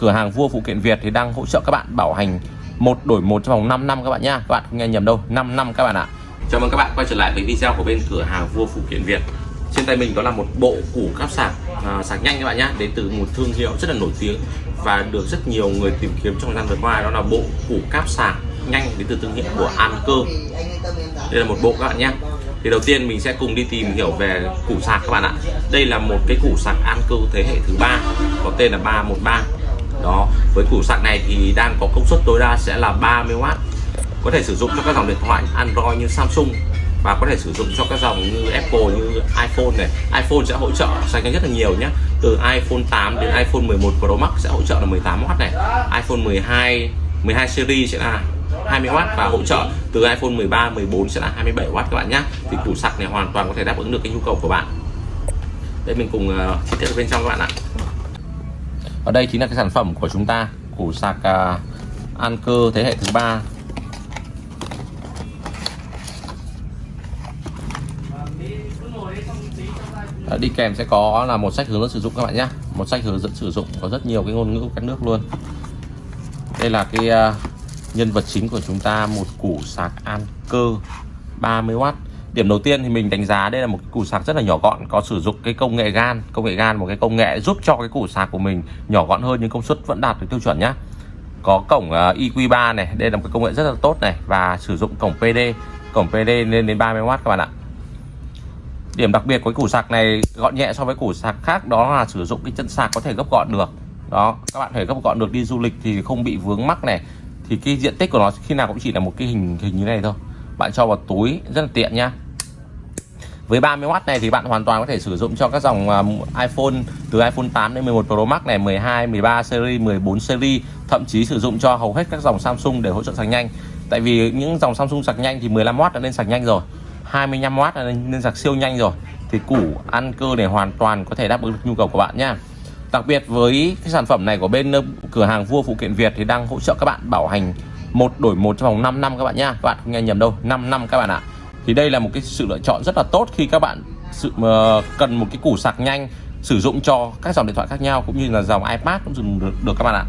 cửa hàng vua phụ kiện Việt thì đang hỗ trợ các bạn bảo hành một đổi một trong vòng 5 năm các bạn nhá. Các bạn không nghe nhầm đâu 5 năm các bạn ạ. Chào mừng các bạn quay trở lại với video của bên cửa hàng vua phụ kiện Việt. Trên tay mình đó là một bộ củ cáp sạc à, sạc nhanh các bạn nhá đến từ một thương hiệu rất là nổi tiếng và được rất nhiều người tìm kiếm trong thời gian vừa qua. Đó là bộ củ cáp sạc nhanh đến từ thương hiệu của Anker đây là một bộ các bạn nhé thì đầu tiên mình sẽ cùng đi tìm hiểu về củ sạc các bạn ạ. Đây là một cái củ sạc Anker thế hệ thứ ba có tên là 313 đó với củ sạc này thì đang có công suất tối đa sẽ là 30W có thể sử dụng cho các dòng điện thoại Android như Samsung và có thể sử dụng cho các dòng như Apple như iPhone này. iPhone sẽ hỗ trợ sạc nhanh rất là nhiều nhé từ iPhone 8 đến iPhone 11 Pro Max sẽ hỗ trợ là 18W này. iPhone 12 12 series sẽ là 20W và hỗ trợ từ iPhone 13 14 sẽ là 27W các bạn nhé thì củ sạc này hoàn toàn có thể đáp ứng được cái nhu cầu của bạn. Đây mình cùng uh, chi tiết bên trong các bạn ạ ở đây chính là cái sản phẩm của chúng ta củ sạc uh, cơ thế hệ thứ ba. Đi kèm sẽ có là một sách hướng dẫn sử dụng các bạn nhé. Một sách hướng dẫn sử dụng có rất nhiều cái ngôn ngữ các nước luôn. Đây là cái uh, nhân vật chính của chúng ta một củ sạc an cơ 30W điểm đầu tiên thì mình đánh giá đây là một cái củ sạc rất là nhỏ gọn có sử dụng cái công nghệ gan. Công nghệ gan một cái công nghệ giúp cho cái củ sạc của mình nhỏ gọn hơn nhưng công suất vẫn đạt được tiêu chuẩn nhá. Có cổng à, uh, EQ3 này đây là một cái công nghệ rất là tốt này và sử dụng cổng PD cổng PD lên đến 30W các bạn ạ. Điểm đặc biệt của cái củ sạc này gọn nhẹ so với củ sạc khác đó là sử dụng cái chân sạc có thể gấp gọn được. Đó các bạn thể gấp gọn được đi du lịch thì không bị vướng mắc này. Thì cái diện tích của nó khi nào cũng chỉ là một cái hình hình như này thôi bạn cho vào túi, rất là tiện nhá với 30W này thì bạn hoàn toàn có thể sử dụng cho các dòng à, iPhone, từ iPhone 8 đến 11 Pro Max này 12 13 series 14 series, thậm chí sử dụng cho hầu hết các dòng Samsung để hỗ trợ sạc nhanh. Tại vì những dòng Samsung sạc nhanh thì 15W đã lên sạc nhanh rồi 25W đã lên sạc siêu nhanh rồi, thì củ ăn cơ này hoàn toàn có thể đáp ứng được nhu cầu của bạn nhá Đặc biệt với cái sản phẩm này của bên ờ, cửa hàng vua phụ kiện Việt thì đang hỗ trợ các bạn bảo hành một đổi một trong vòng 5 năm các bạn nhá. Các bạn không nghe nhầm đâu 5 năm các bạn ạ. Thì đây là một cái sự lựa chọn rất là tốt khi các bạn sự uh, cần một cái củ sạc nhanh sử dụng cho các dòng điện thoại khác nhau cũng như là dòng iPad cũng dùng được, được các bạn ạ.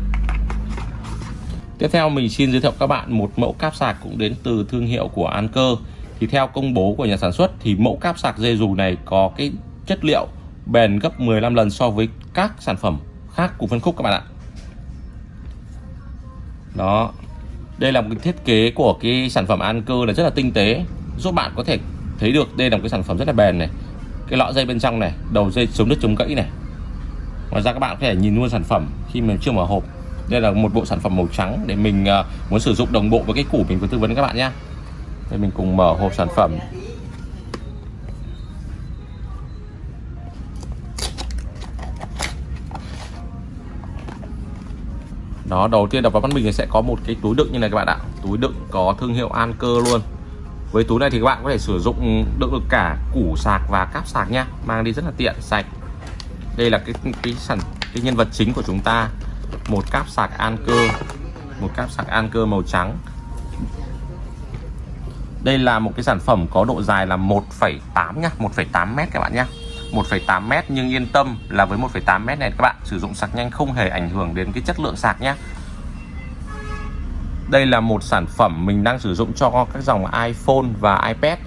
Tiếp theo mình xin giới thiệu các bạn một mẫu cáp sạc cũng đến từ thương hiệu của Anker. Thì theo công bố của nhà sản xuất thì mẫu cáp sạc dây dù này có cái chất liệu bền gấp 15 lần so với các sản phẩm khác của phân khúc các bạn ạ. Đó đây là một cái thiết kế của cái sản phẩm an cơ là rất là tinh tế. Giúp bạn có thể thấy được đây là một cái sản phẩm rất là bền này. Cái lọ dây bên trong này, đầu dây chống đứt chống gãy này. Ngoài ra các bạn có thể nhìn luôn sản phẩm khi mình chưa mở hộp. Đây là một bộ sản phẩm màu trắng để mình à, muốn sử dụng đồng bộ với cái củ mình vừa tư vấn các bạn nhé đây mình cùng mở hộp sản phẩm. Đó đầu tiên đập vào mắt mình thì sẽ có một cái túi đựng như này các bạn ạ. Túi đựng có thương hiệu Anker luôn. Với túi này thì các bạn có thể sử dụng đựng được cả củ sạc và cáp sạc nhá mang đi rất là tiện sạch. Đây là cái cái sản cái nhân vật chính của chúng ta. Một cáp sạc Anker. Một cáp sạc Anker màu trắng. Đây là một cái sản phẩm có độ dài là 1,8 nhá 1,8 mét các bạn nhé 1,8m nhưng yên tâm là với 1,8m này các bạn sử dụng sạc nhanh không hề ảnh hưởng đến cái chất lượng sạc nhé đây là một sản phẩm mình đang sử dụng cho các dòng iPhone và iPad.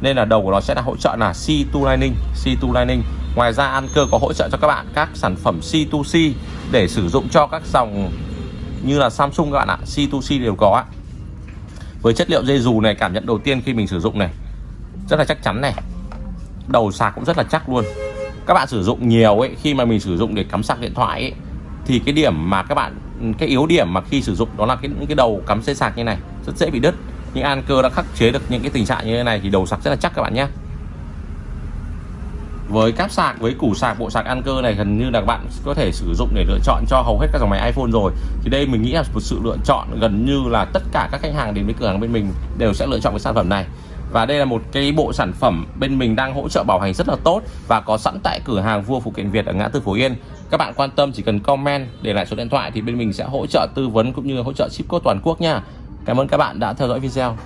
Nên là đầu của nó sẽ là hỗ trợ là C2 Lightning C2 Lightning. Ngoài ra Anker có hỗ trợ cho các bạn các sản phẩm C2C để sử dụng cho các dòng như là Samsung các bạn ạ C2C đều có với chất liệu dây dù này cảm nhận đầu tiên khi mình sử dụng này rất là chắc chắn này đầu sạc cũng rất là chắc luôn. Các bạn sử dụng nhiều ấy khi mà mình sử dụng để cắm sạc điện thoại ấy, thì cái điểm mà các bạn cái yếu điểm mà khi sử dụng đó là cái những cái đầu cắm dây sạc như này rất dễ bị đứt. Nhưng Anker đã khắc chế được những cái tình trạng như thế này thì đầu sạc rất là chắc các bạn nhé. Với cáp sạc với củ sạc bộ sạc Anker này gần như là các bạn có thể sử dụng để lựa chọn cho hầu hết các dòng máy iPhone rồi. Thì đây mình nghĩ là một sự lựa chọn gần như là tất cả các khách hàng đến với cửa hàng bên mình đều sẽ lựa chọn cái sản phẩm này và đây là một cái bộ sản phẩm bên mình đang hỗ trợ bảo hành rất là tốt và có sẵn tại cửa hàng vua phụ kiện Việt ở ngã tư Phổ Yên. Các bạn quan tâm chỉ cần comment, để lại số điện thoại thì bên mình sẽ hỗ trợ tư vấn cũng như hỗ trợ ship code toàn quốc nha. Cảm ơn các bạn đã theo dõi video.